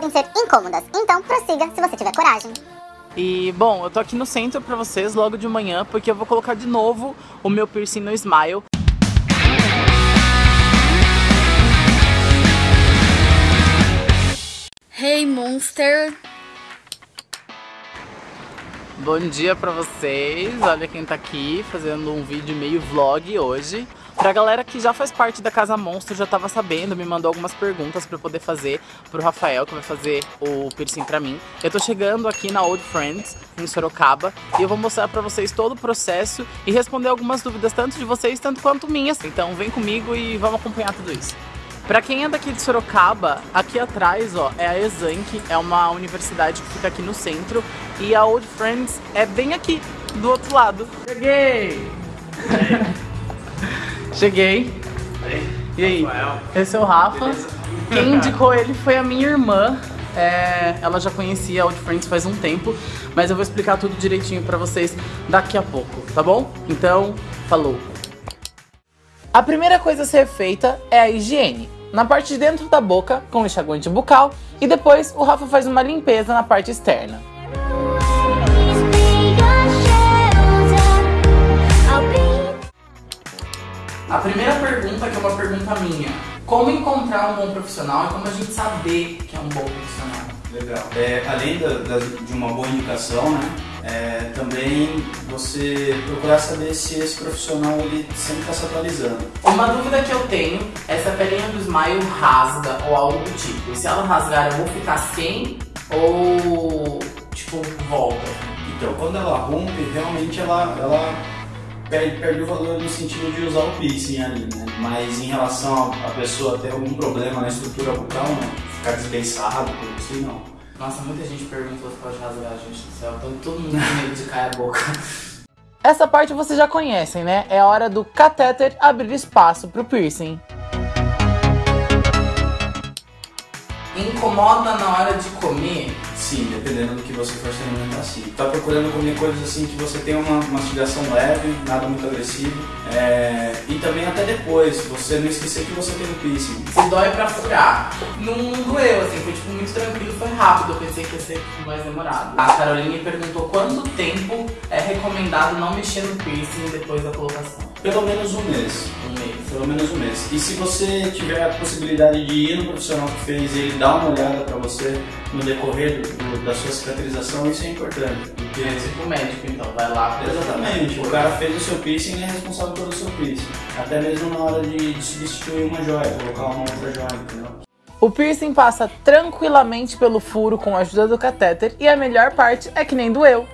podem ser incômodas, então prossiga se você tiver coragem. E, bom, eu tô aqui no centro pra vocês logo de manhã, porque eu vou colocar de novo o meu piercing no Smile. Hey Monster! Bom dia pra vocês, olha quem tá aqui fazendo um vídeo meio vlog hoje. Pra galera que já faz parte da Casa Monstro, já tava sabendo, me mandou algumas perguntas pra eu poder fazer pro Rafael, que vai fazer o piercing pra mim. Eu tô chegando aqui na Old Friends, em Sorocaba, e eu vou mostrar pra vocês todo o processo e responder algumas dúvidas, tanto de vocês, tanto quanto minhas. Então vem comigo e vamos acompanhar tudo isso. Pra quem é daqui de Sorocaba, aqui atrás, ó, é a Exanc, é uma universidade que fica aqui no centro, e a Old Friends é bem aqui, do outro lado. Cheguei! Cheguei. E aí? Esse é o Rafa. Quem indicou ele foi a minha irmã. É, ela já conhecia Old Friends faz um tempo, mas eu vou explicar tudo direitinho pra vocês daqui a pouco, tá bom? Então, falou! A primeira coisa a ser feita é a higiene. Na parte de dentro da boca, com enxaguante bucal, e depois o Rafa faz uma limpeza na parte externa. A primeira pergunta, que é uma pergunta minha, como encontrar um bom profissional e como a gente saber que é um bom profissional? Legal. É, além da, da, de uma boa indicação, né, é, também você procurar saber se esse profissional ele sempre está se atualizando. Uma dúvida que eu tenho é se a pelinha do Smile rasga ou algo do tipo. Se ela rasgar, eu vou ficar sem ou tipo volta? Então, quando ela rompe, realmente ela, ela perde, perde o valor no sentido de usar o piercing ali, né? Mas em relação a, a pessoa ter algum problema na estrutura bucal, não. Ficar desbeiçado, coisa assim, não. Nossa, muita gente perguntou se pode rasgar, gente do céu. Então, todo mundo tem medo de cair a boca. Essa parte vocês já conhecem, né? É a hora do catéter abrir espaço pro piercing. Incomoda na hora de comer? Sim, dependendo do que você for se alimentar, sim. Tá procurando comer coisas assim que você tenha uma mastigação leve, nada muito agressivo. É... E também até depois, você não esquecer que você tem um piercing. Se dói pra furar. Não, doeu, assim, foi tipo muito tranquilo, rápido. Eu pensei que ia ser mais demorado. A Caroline perguntou quanto tempo é recomendado não mexer no piercing depois da colocação. Pelo menos um mês. Um mês. Pelo menos um mês. E se você tiver a possibilidade de ir no profissional que fez e ele dar uma olhada pra você no decorrer do, do, da sua cicatrização, isso é importante. Porque... É tipo médico, então, vai lá. Exatamente. O cara fez o seu piercing e é responsável pelo seu piercing. Até mesmo na hora de, de substituir uma joia, colocar uma outra joia, entendeu? O piercing passa tranquilamente pelo furo com a ajuda do catéter e a melhor parte é que nem doeu.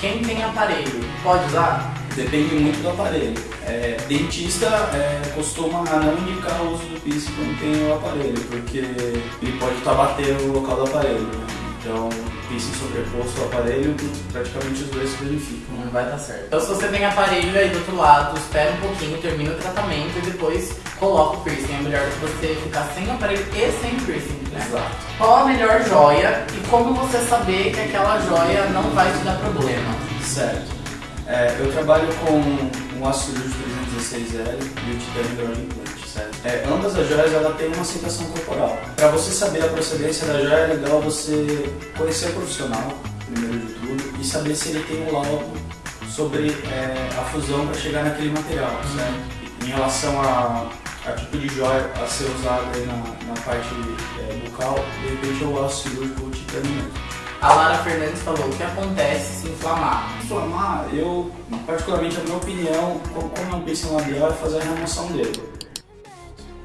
Quem tem aparelho, pode usar? Depende muito do aparelho. É, dentista é, costuma não indicar o uso do piercing quando tem o aparelho, porque ele pode estar batendo no local do aparelho. Né? Então, piercing sobreposto ao aparelho, praticamente os dois se danificam. Não vai dar certo. Então, se você tem aparelho aí do outro lado, espera um pouquinho, termina o tratamento e depois coloca o piercing. É melhor que você ficar sem aparelho e sem piercing. Né? Exato. Qual a melhor joia e como você saber que aquela joia não vai te dar problema? Certo. É, eu trabalho com um ácido cirúrgico 316L e o titânio? É, ambas as joias ela tem uma aceitação corporal. Para você saber a procedência da joia, é legal você conhecer o profissional, primeiro de tudo, e saber se ele tem um laudo sobre é, a fusão para chegar naquele material, certo? Em relação a, a tipo de joia a ser usado aí na, na parte é, bucal, de repente o aço cirúrgico ou o titânio mesmo. A Lara Fernandes falou o que acontece se inflamar. Inflamar, eu, particularmente, a minha opinião, como é um piercing labial, é fazer a remoção dele.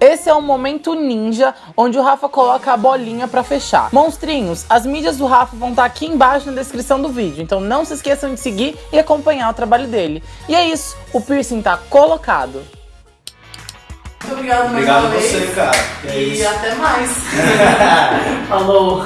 Esse é o momento ninja, onde o Rafa coloca a bolinha pra fechar. Monstrinhos, as mídias do Rafa vão estar aqui embaixo na descrição do vídeo, então não se esqueçam de seguir e acompanhar o trabalho dele. E é isso, o piercing tá colocado. Muito obrigado mais Obrigado uma a você, vez. cara. É e isso. até mais. Falou.